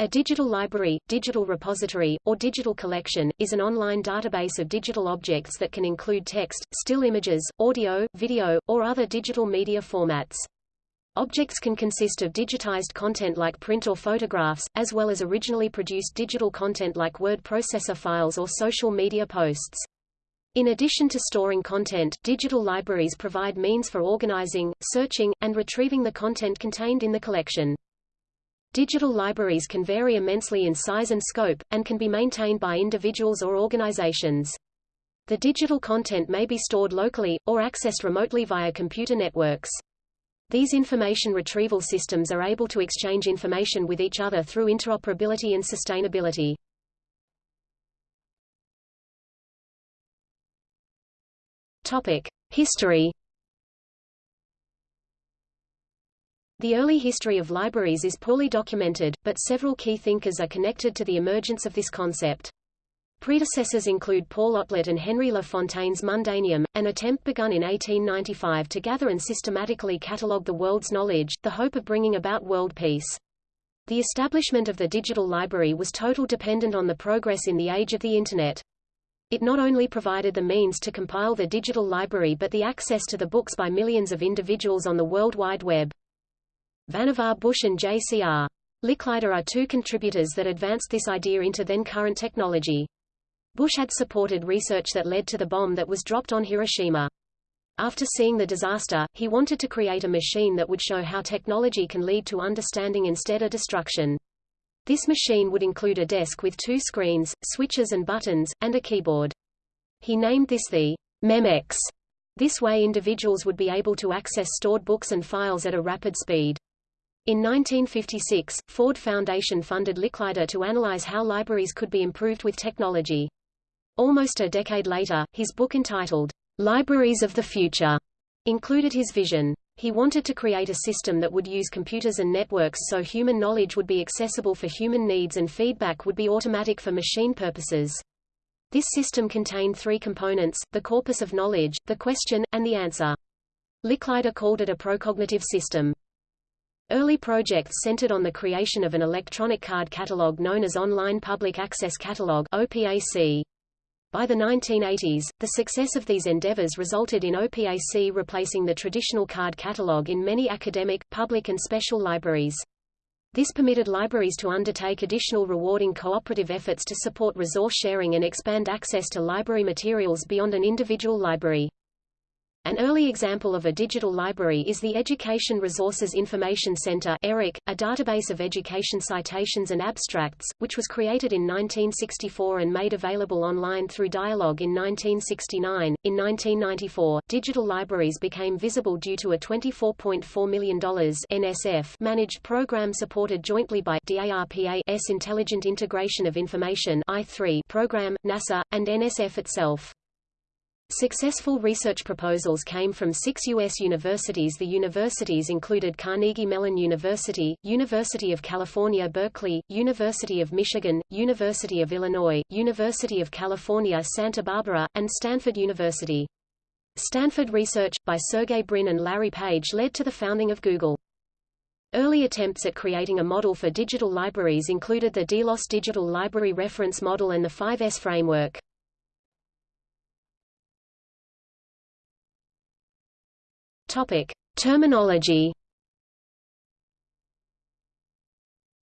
A digital library, digital repository, or digital collection, is an online database of digital objects that can include text, still images, audio, video, or other digital media formats. Objects can consist of digitized content like print or photographs, as well as originally produced digital content like word processor files or social media posts. In addition to storing content, digital libraries provide means for organizing, searching, and retrieving the content contained in the collection. Digital libraries can vary immensely in size and scope, and can be maintained by individuals or organizations. The digital content may be stored locally, or accessed remotely via computer networks. These information retrieval systems are able to exchange information with each other through interoperability and sustainability. Topic: History The early history of libraries is poorly documented, but several key thinkers are connected to the emergence of this concept. Predecessors include Paul Otlet and Henry La Fontaine's Mundaneum, an attempt begun in 1895 to gather and systematically catalogue the world's knowledge, the hope of bringing about world peace. The establishment of the digital library was total dependent on the progress in the age of the Internet. It not only provided the means to compile the digital library but the access to the books by millions of individuals on the World Wide Web. Vannevar Bush and J.C.R. Licklider are two contributors that advanced this idea into then-current technology. Bush had supported research that led to the bomb that was dropped on Hiroshima. After seeing the disaster, he wanted to create a machine that would show how technology can lead to understanding instead of destruction. This machine would include a desk with two screens, switches and buttons, and a keyboard. He named this the Memex. This way individuals would be able to access stored books and files at a rapid speed. In 1956, Ford Foundation funded Licklider to analyze how libraries could be improved with technology. Almost a decade later, his book entitled, Libraries of the Future, included his vision. He wanted to create a system that would use computers and networks so human knowledge would be accessible for human needs and feedback would be automatic for machine purposes. This system contained three components, the corpus of knowledge, the question, and the answer. Licklider called it a procognitive system. Early projects centered on the creation of an electronic card catalog known as Online Public Access Catalog OPAC. By the 1980s, the success of these endeavors resulted in OPAC replacing the traditional card catalog in many academic, public and special libraries. This permitted libraries to undertake additional rewarding cooperative efforts to support resource sharing and expand access to library materials beyond an individual library. An early example of a digital library is the Education Resources Information Center ERIC, a database of education citations and abstracts, which was created in 1964 and made available online through Dialog in 1969. In 1994, digital libraries became visible due to a $24.4 million NSF managed program supported jointly by DARPA's Intelligent Integration of Information I3 program, NASA, and NSF itself. Successful research proposals came from six U.S. universities The universities included Carnegie Mellon University, University of California Berkeley, University of Michigan, University of Illinois, University of California Santa Barbara, and Stanford University. Stanford research, by Sergey Brin and Larry Page led to the founding of Google. Early attempts at creating a model for digital libraries included the Delos Digital Library Reference Model and the 5S framework. Topic: Terminology.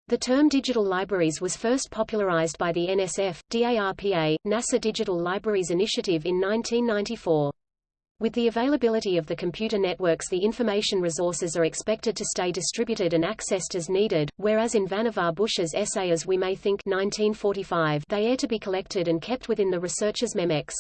The term digital libraries was first popularized by the NSF, DARPA, NASA Digital Libraries Initiative in 1994. With the availability of the computer networks the information resources are expected to stay distributed and accessed as needed, whereas in Vannevar Bush's essay As We May Think 1945 they are to be collected and kept within the researcher's memex.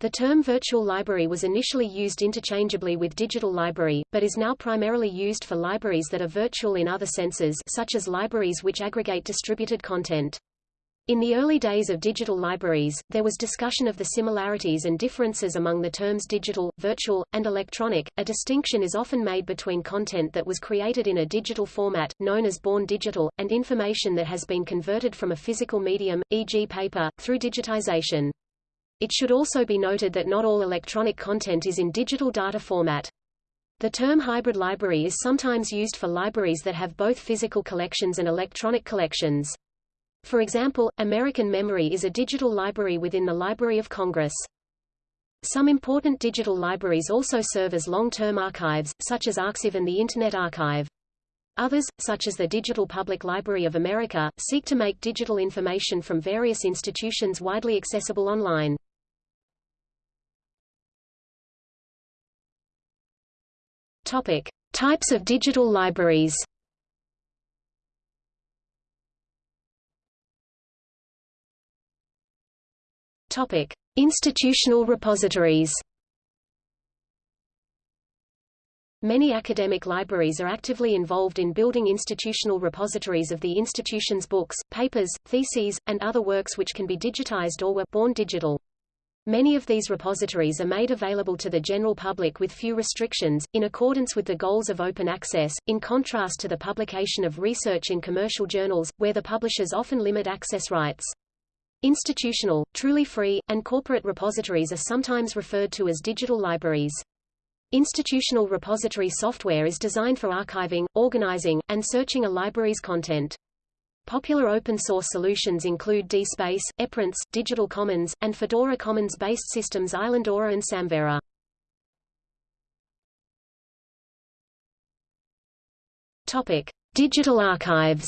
The term virtual library was initially used interchangeably with digital library, but is now primarily used for libraries that are virtual in other senses such as libraries which aggregate distributed content. In the early days of digital libraries, there was discussion of the similarities and differences among the terms digital, virtual, and electronic. A distinction is often made between content that was created in a digital format, known as born digital, and information that has been converted from a physical medium, e.g. paper, through digitization. It should also be noted that not all electronic content is in digital data format. The term hybrid library is sometimes used for libraries that have both physical collections and electronic collections. For example, American Memory is a digital library within the Library of Congress. Some important digital libraries also serve as long-term archives, such as Arxiv and the Internet Archive. Others, such as the Digital Public Library of America, seek to make digital information from various institutions widely accessible online. Topic: Types of digital libraries. Topic: Institutional repositories. Many academic libraries are actively involved in building institutional repositories of the institution's books, papers, theses, and other works which can be digitized or were born digital. Many of these repositories are made available to the general public with few restrictions, in accordance with the goals of open access, in contrast to the publication of research in commercial journals, where the publishers often limit access rights. Institutional, truly free, and corporate repositories are sometimes referred to as digital libraries. Institutional repository software is designed for archiving, organizing, and searching a library's content. Popular open-source solutions include DSpace, Eprints, Digital Commons, and Fedora Commons-based systems Islandora and Samvera. Topic: Digital archives.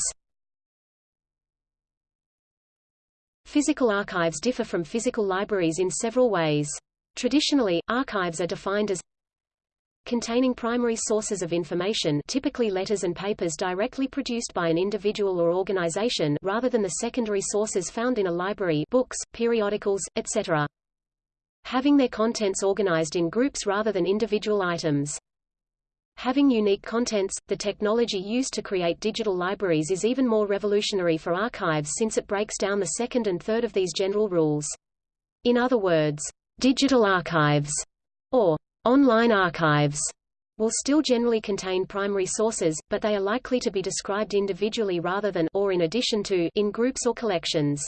Physical archives differ from physical libraries in several ways. Traditionally, archives are defined as containing primary sources of information typically letters and papers directly produced by an individual or organization rather than the secondary sources found in a library books, periodicals, etc. Having their contents organized in groups rather than individual items. Having unique contents, the technology used to create digital libraries is even more revolutionary for archives since it breaks down the second and third of these general rules. In other words, digital archives, or Online archives will still generally contain primary sources, but they are likely to be described individually rather than or in addition to in groups or collections.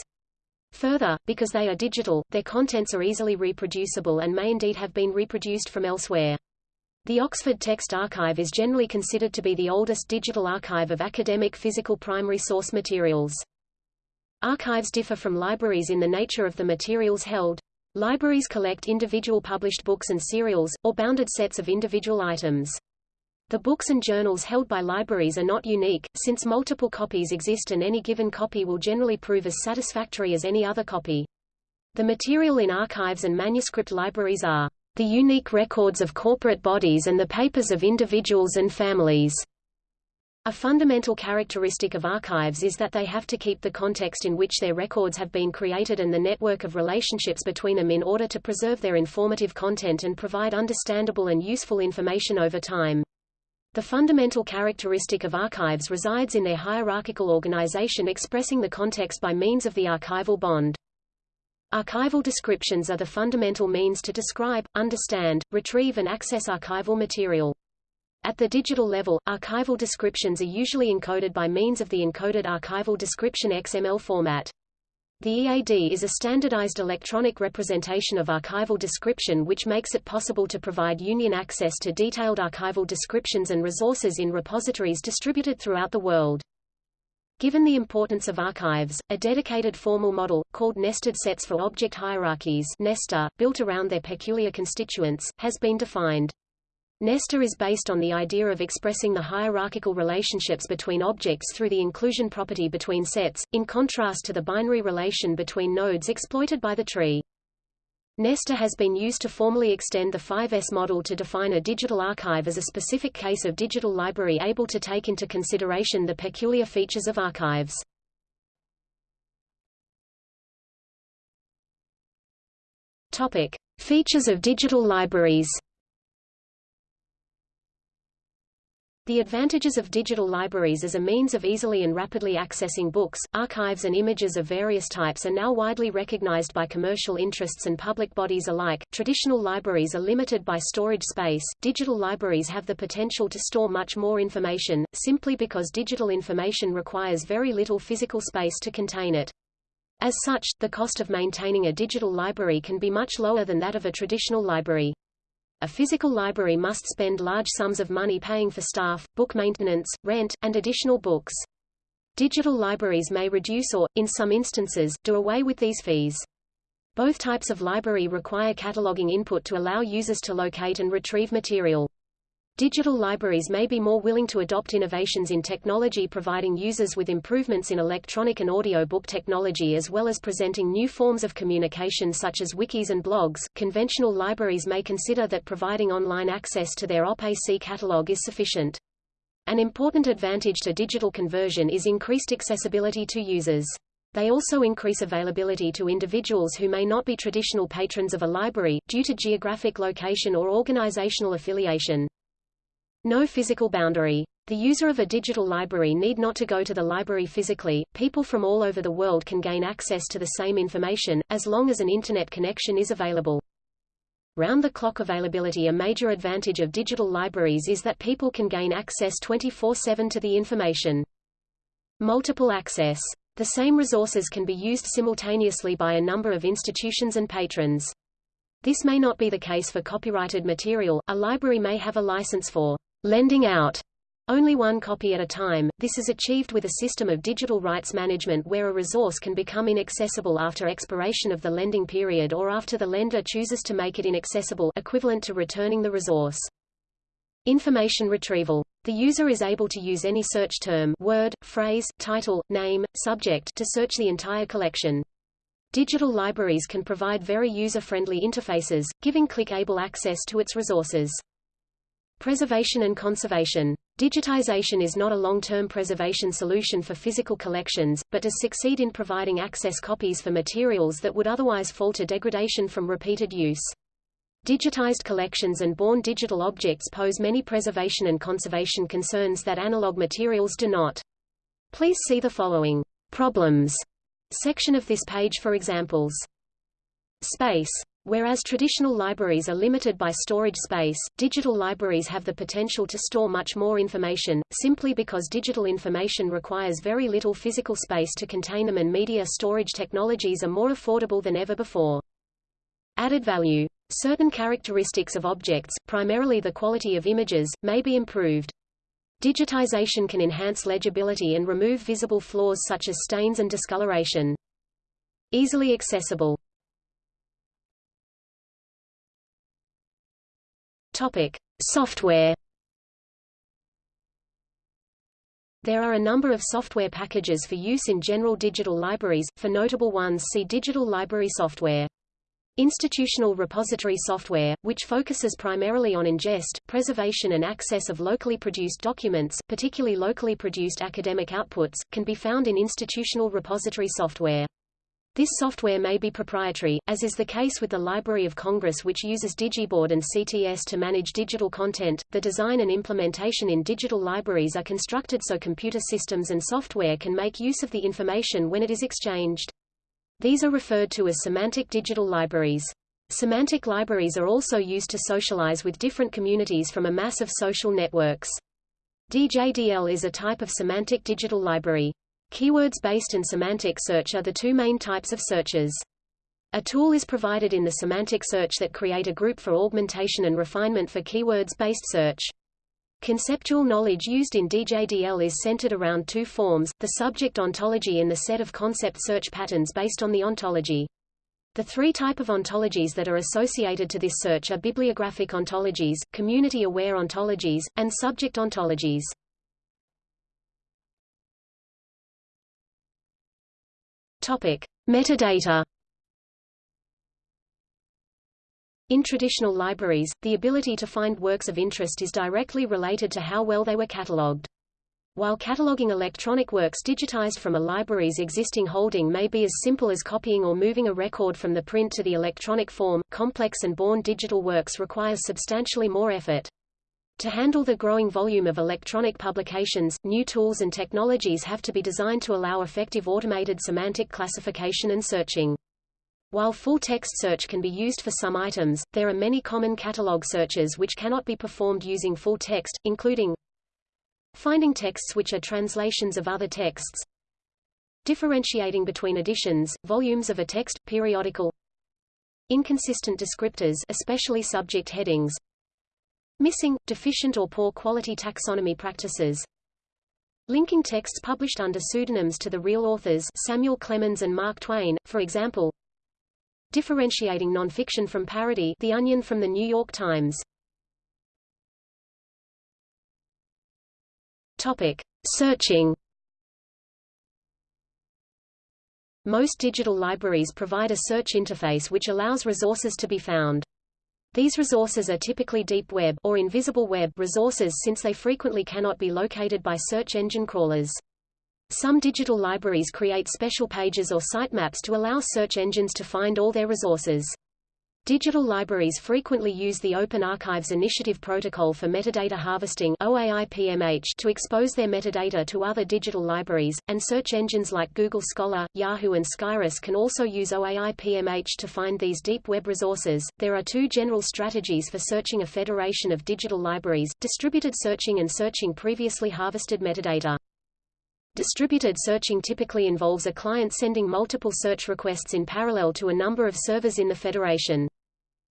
Further, because they are digital, their contents are easily reproducible and may indeed have been reproduced from elsewhere. The Oxford Text Archive is generally considered to be the oldest digital archive of academic physical primary source materials. Archives differ from libraries in the nature of the materials held, Libraries collect individual published books and serials, or bounded sets of individual items. The books and journals held by libraries are not unique, since multiple copies exist and any given copy will generally prove as satisfactory as any other copy. The material in archives and manuscript libraries are the unique records of corporate bodies and the papers of individuals and families. A fundamental characteristic of archives is that they have to keep the context in which their records have been created and the network of relationships between them in order to preserve their informative content and provide understandable and useful information over time. The fundamental characteristic of archives resides in their hierarchical organization expressing the context by means of the archival bond. Archival descriptions are the fundamental means to describe, understand, retrieve and access archival material. At the digital level, archival descriptions are usually encoded by means of the encoded archival description XML format. The EAD is a standardized electronic representation of archival description which makes it possible to provide union access to detailed archival descriptions and resources in repositories distributed throughout the world. Given the importance of archives, a dedicated formal model, called nested sets for object hierarchies NESTOR, built around their peculiar constituents, has been defined. NESTOR is based on the idea of expressing the hierarchical relationships between objects through the inclusion property between sets, in contrast to the binary relation between nodes exploited by the tree. NESTOR has been used to formally extend the 5S model to define a digital archive as a specific case of digital library able to take into consideration the peculiar features of archives. Topic: Features of digital libraries. The advantages of digital libraries as a means of easily and rapidly accessing books, archives and images of various types are now widely recognized by commercial interests and public bodies alike. Traditional libraries are limited by storage space. Digital libraries have the potential to store much more information, simply because digital information requires very little physical space to contain it. As such, the cost of maintaining a digital library can be much lower than that of a traditional library. A physical library must spend large sums of money paying for staff, book maintenance, rent, and additional books. Digital libraries may reduce or, in some instances, do away with these fees. Both types of library require cataloging input to allow users to locate and retrieve material. Digital libraries may be more willing to adopt innovations in technology providing users with improvements in electronic and audio book technology as well as presenting new forms of communication such as wikis and blogs. Conventional libraries may consider that providing online access to their OP-AC catalog is sufficient. An important advantage to digital conversion is increased accessibility to users. They also increase availability to individuals who may not be traditional patrons of a library, due to geographic location or organizational affiliation. No physical boundary. The user of a digital library need not to go to the library physically, people from all over the world can gain access to the same information, as long as an Internet connection is available. Round-the-clock availability A major advantage of digital libraries is that people can gain access 24-7 to the information. Multiple access. The same resources can be used simultaneously by a number of institutions and patrons. This may not be the case for copyrighted material, a library may have a license for lending out only one copy at a time. This is achieved with a system of digital rights management where a resource can become inaccessible after expiration of the lending period or after the lender chooses to make it inaccessible equivalent to returning the resource. Information retrieval. The user is able to use any search term word, phrase, title, name, subject to search the entire collection. Digital libraries can provide very user-friendly interfaces, giving clickable access to its resources. Preservation and conservation. Digitization is not a long-term preservation solution for physical collections, but does succeed in providing access copies for materials that would otherwise fall to degradation from repeated use. Digitized collections and born digital objects pose many preservation and conservation concerns that analog materials do not. Please see the following problems section of this page for examples. Space. Whereas traditional libraries are limited by storage space, digital libraries have the potential to store much more information, simply because digital information requires very little physical space to contain them and media storage technologies are more affordable than ever before. Added value. Certain characteristics of objects, primarily the quality of images, may be improved. Digitization can enhance legibility and remove visible flaws such as stains and discoloration. Easily accessible. Topic: Software. There are a number of software packages for use in general digital libraries, for notable ones see Digital Library Software. Institutional repository software, which focuses primarily on ingest, preservation and access of locally produced documents, particularly locally produced academic outputs, can be found in institutional repository software. This software may be proprietary, as is the case with the Library of Congress which uses Digiboard and CTS to manage digital content. The design and implementation in digital libraries are constructed so computer systems and software can make use of the information when it is exchanged. These are referred to as semantic digital libraries. Semantic libraries are also used to socialize with different communities from a mass of social networks. DJDL is a type of semantic digital library. Keywords-based and semantic search are the two main types of searches. A tool is provided in the semantic search that create a group for augmentation and refinement for keywords-based search. Conceptual knowledge used in DJDL is centered around two forms, the subject ontology and the set of concept search patterns based on the ontology. The three type of ontologies that are associated to this search are bibliographic ontologies, community-aware ontologies, and subject ontologies. Topic: Metadata In traditional libraries, the ability to find works of interest is directly related to how well they were catalogued. While cataloging electronic works digitized from a library's existing holding may be as simple as copying or moving a record from the print to the electronic form, complex and born digital works require substantially more effort. To handle the growing volume of electronic publications, new tools and technologies have to be designed to allow effective automated semantic classification and searching. While full-text search can be used for some items, there are many common catalog searches which cannot be performed using full text, including finding texts which are translations of other texts, differentiating between editions, volumes of a text, periodical, inconsistent descriptors especially subject headings, Missing, deficient or poor quality taxonomy practices. Linking texts published under pseudonyms to the real authors Samuel Clemens and Mark Twain, for example. Differentiating nonfiction from parody The Onion from the New York Times. Topic. Searching Most digital libraries provide a search interface which allows resources to be found. These resources are typically deep web or invisible web resources since they frequently cannot be located by search engine crawlers. Some digital libraries create special pages or sitemaps to allow search engines to find all their resources. Digital libraries frequently use the Open Archives Initiative Protocol for Metadata Harvesting to expose their metadata to other digital libraries, and search engines like Google Scholar, Yahoo and Scirus can also use OAI-PMH to find these deep web resources. There are two general strategies for searching a federation of digital libraries, distributed searching and searching previously harvested metadata. Distributed searching typically involves a client sending multiple search requests in parallel to a number of servers in the federation.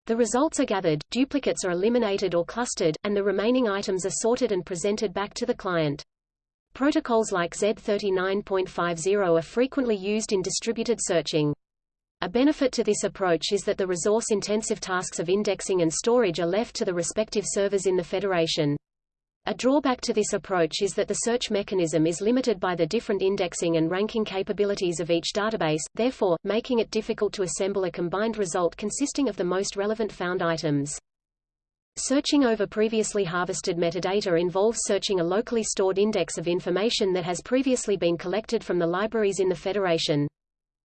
The results are gathered, duplicates are eliminated or clustered, and the remaining items are sorted and presented back to the client. Protocols like Z39.50 are frequently used in distributed searching. A benefit to this approach is that the resource-intensive tasks of indexing and storage are left to the respective servers in the federation. A drawback to this approach is that the search mechanism is limited by the different indexing and ranking capabilities of each database, therefore, making it difficult to assemble a combined result consisting of the most relevant found items. Searching over previously harvested metadata involves searching a locally stored index of information that has previously been collected from the libraries in the Federation.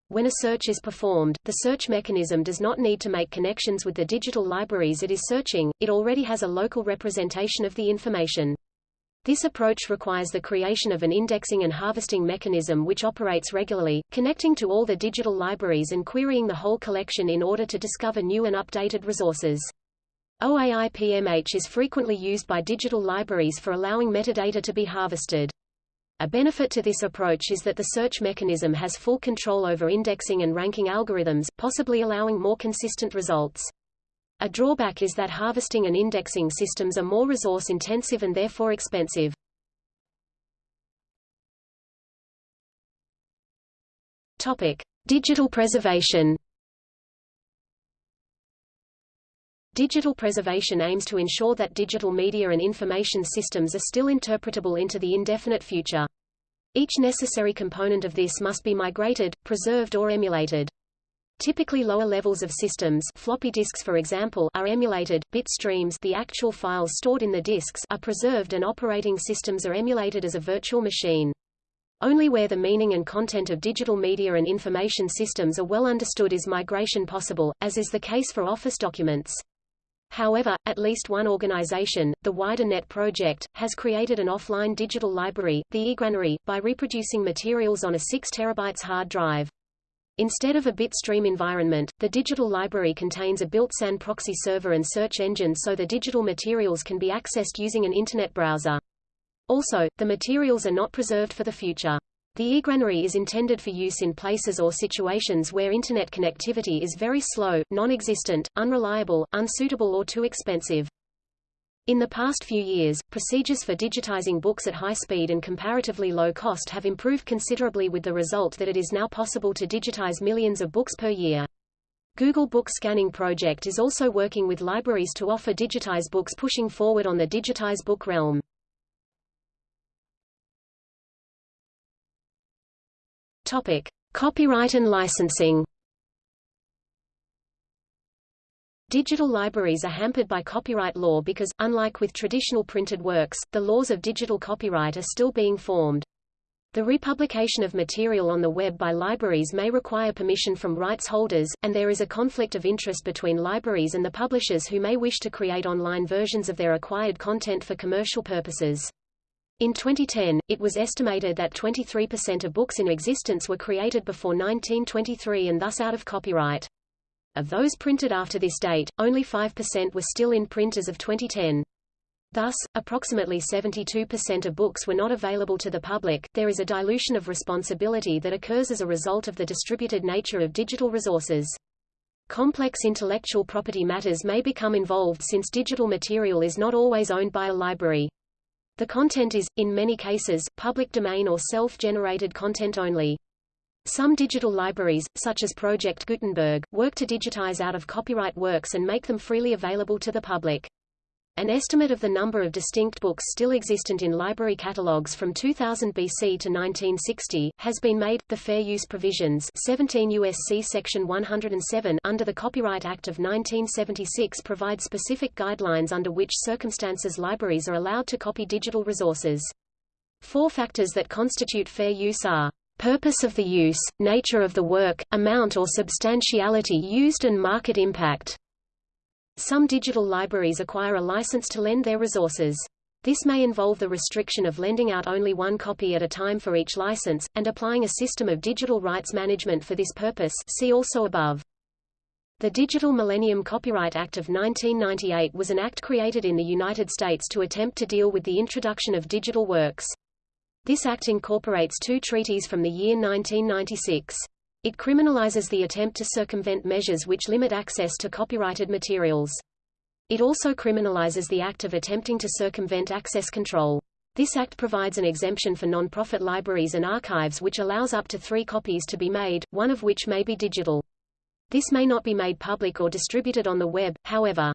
When a search is performed, the search mechanism does not need to make connections with the digital libraries it is searching, it already has a local representation of the information. This approach requires the creation of an indexing and harvesting mechanism which operates regularly, connecting to all the digital libraries and querying the whole collection in order to discover new and updated resources. OAI-PMH is frequently used by digital libraries for allowing metadata to be harvested. A benefit to this approach is that the search mechanism has full control over indexing and ranking algorithms, possibly allowing more consistent results. A drawback is that harvesting and indexing systems are more resource-intensive and therefore expensive. Topic: Digital preservation. Digital preservation aims to ensure that digital media and information systems are still interpretable into the indefinite future. Each necessary component of this must be migrated, preserved or emulated. Typically lower levels of systems floppy disks for example are emulated, bit streams the actual files stored in the disks are preserved and operating systems are emulated as a virtual machine. Only where the meaning and content of digital media and information systems are well understood is migration possible, as is the case for Office documents. However, at least one organization, the WiderNet project, has created an offline digital library, the eGranary, by reproducing materials on a 6 terabytes hard drive. Instead of a bitstream environment, the digital library contains a built SAN proxy server and search engine so the digital materials can be accessed using an Internet browser. Also, the materials are not preserved for the future. The eGranary is intended for use in places or situations where Internet connectivity is very slow, non-existent, unreliable, unsuitable or too expensive. In the past few years, procedures for digitizing books at high speed and comparatively low cost have improved considerably with the result that it is now possible to digitize millions of books per year. Google Book Scanning Project is also working with libraries to offer digitized books pushing forward on the digitized book realm. Topic: Copyright and licensing. Digital libraries are hampered by copyright law because, unlike with traditional printed works, the laws of digital copyright are still being formed. The republication of material on the web by libraries may require permission from rights holders, and there is a conflict of interest between libraries and the publishers who may wish to create online versions of their acquired content for commercial purposes. In 2010, it was estimated that 23% of books in existence were created before 1923 and thus out of copyright. Of those printed after this date, only 5% were still in print as of 2010. Thus, approximately 72% of books were not available to the public. There is a dilution of responsibility that occurs as a result of the distributed nature of digital resources. Complex intellectual property matters may become involved since digital material is not always owned by a library. The content is, in many cases, public domain or self-generated content only. Some digital libraries, such as Project Gutenberg, work to digitize out-of-copyright works and make them freely available to the public. An estimate of the number of distinct books still existent in library catalogues from 2000 BC to 1960 has been made. The Fair Use Provisions 17 USC Section 107 under the Copyright Act of 1976 provide specific guidelines under which circumstances libraries are allowed to copy digital resources. Four factors that constitute fair use are purpose of the use, nature of the work, amount or substantiality used and market impact. Some digital libraries acquire a license to lend their resources. This may involve the restriction of lending out only one copy at a time for each license, and applying a system of digital rights management for this purpose see also above. The Digital Millennium Copyright Act of 1998 was an act created in the United States to attempt to deal with the introduction of digital works. This act incorporates two treaties from the year 1996. It criminalizes the attempt to circumvent measures which limit access to copyrighted materials. It also criminalizes the act of attempting to circumvent access control. This act provides an exemption for non-profit libraries and archives which allows up to three copies to be made, one of which may be digital. This may not be made public or distributed on the web, however.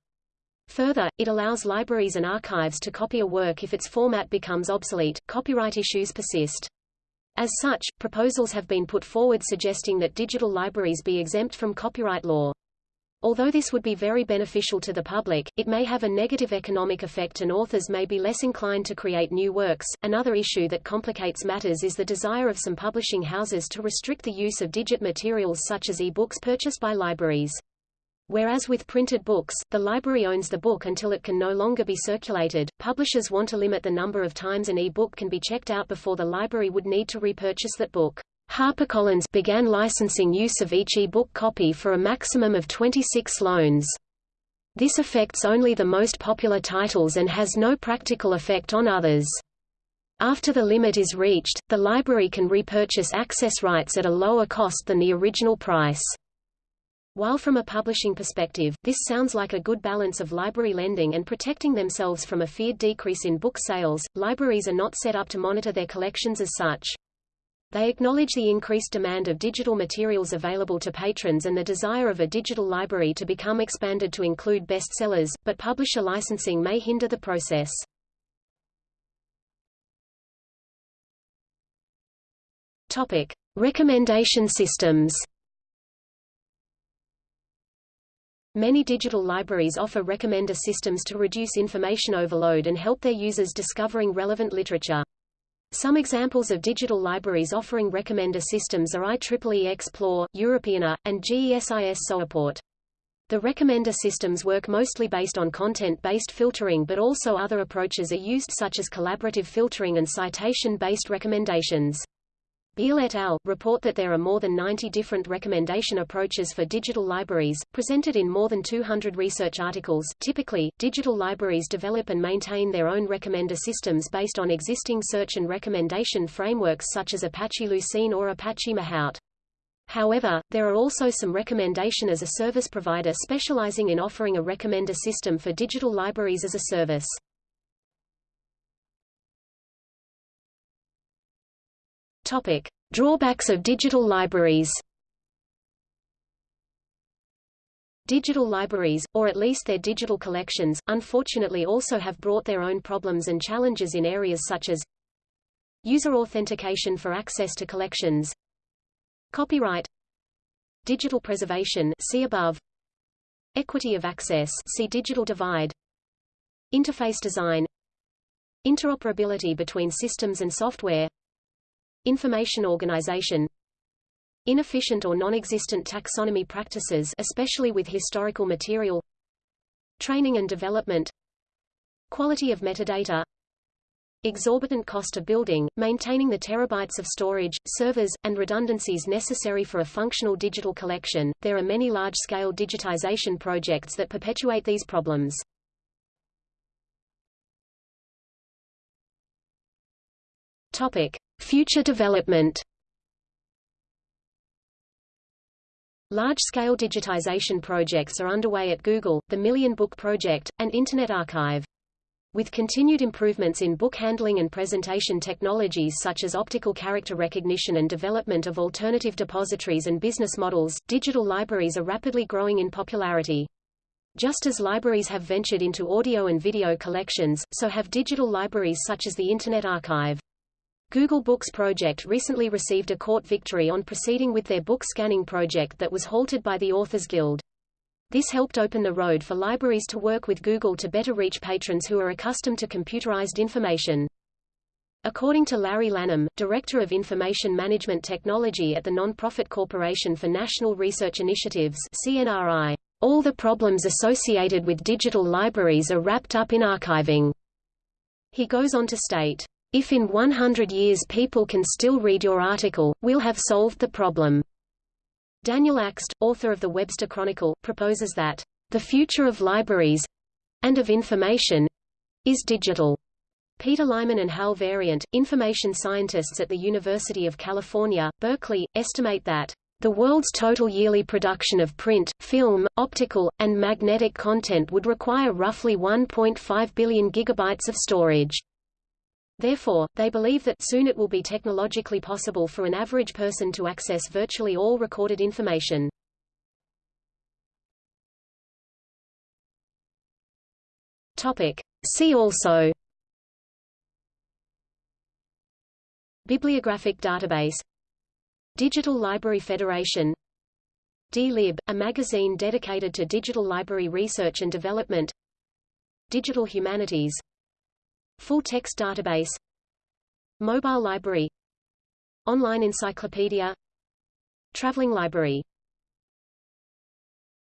Further, it allows libraries and archives to copy a work if its format becomes obsolete. Copyright issues persist. As such, proposals have been put forward suggesting that digital libraries be exempt from copyright law. Although this would be very beneficial to the public, it may have a negative economic effect and authors may be less inclined to create new works. Another issue that complicates matters is the desire of some publishing houses to restrict the use of digit materials such as e-books purchased by libraries. Whereas with printed books, the library owns the book until it can no longer be circulated, publishers want to limit the number of times an e-book can be checked out before the library would need to repurchase that book. HarperCollins began licensing use of each e-book copy for a maximum of 26 loans. This affects only the most popular titles and has no practical effect on others. After the limit is reached, the library can repurchase access rights at a lower cost than the original price. While from a publishing perspective, this sounds like a good balance of library lending and protecting themselves from a feared decrease in book sales, libraries are not set up to monitor their collections as such. They acknowledge the increased demand of digital materials available to patrons and the desire of a digital library to become expanded to include bestsellers, but publisher licensing may hinder the process. Topic: Recommendation systems. Many digital libraries offer recommender systems to reduce information overload and help their users discovering relevant literature. Some examples of digital libraries offering recommender systems are IEEE Xplore, Europeana, and GESIS Sowiport. The recommender systems work mostly based on content-based filtering but also other approaches are used such as collaborative filtering and citation-based recommendations. Beel et al. report that there are more than 90 different recommendation approaches for digital libraries, presented in more than 200 research articles. Typically, digital libraries develop and maintain their own recommender systems based on existing search and recommendation frameworks such as Apache Lucene or Apache Mahout. However, there are also some recommendation as a service provider specializing in offering a recommender system for digital libraries as a service. Topic: Drawbacks of digital libraries. Digital libraries, or at least their digital collections, unfortunately also have brought their own problems and challenges in areas such as user authentication for access to collections, copyright, digital preservation see above, equity of access see digital divide, interface design, interoperability between systems and software, Information organization Inefficient or non-existent taxonomy practices especially with historical material Training and development Quality of metadata Exorbitant cost of building, maintaining the terabytes of storage, servers, and redundancies necessary for a functional digital collection. There are many large-scale digitization projects that perpetuate these problems. Topic: Future development Large-scale digitization projects are underway at Google, the Million Book Project, and Internet Archive. With continued improvements in book handling and presentation technologies such as optical character recognition and development of alternative depositories and business models, digital libraries are rapidly growing in popularity. Just as libraries have ventured into audio and video collections, so have digital libraries such as the Internet Archive. Google Books Project recently received a court victory on proceeding with their book scanning project that was halted by the Authors Guild. This helped open the road for libraries to work with Google to better reach patrons who are accustomed to computerized information. According to Larry Lannom, Director of Information Management Technology at the Nonprofit Corporation for National Research Initiatives CNRI, all the problems associated with digital libraries are wrapped up in archiving. He goes on to state, if in 100 years people can still read your article, we'll have solved the problem. Daniel Akst, author of the Webster Chronicle, proposes that the future of libraries and of information is digital. Peter Lyman and Hal Varian, information scientists at the University of California, Berkeley, estimate that the world's total yearly production of print, film, optical, and magnetic content would require roughly 1.5 billion gigabytes of storage. Therefore, they believe that soon it will be technologically possible for an average person to access virtually all recorded information. Topic. See also Bibliographic database Digital Library Federation DLib, a magazine dedicated to digital library research and development Digital Humanities Full text database Mobile library Online encyclopedia Traveling library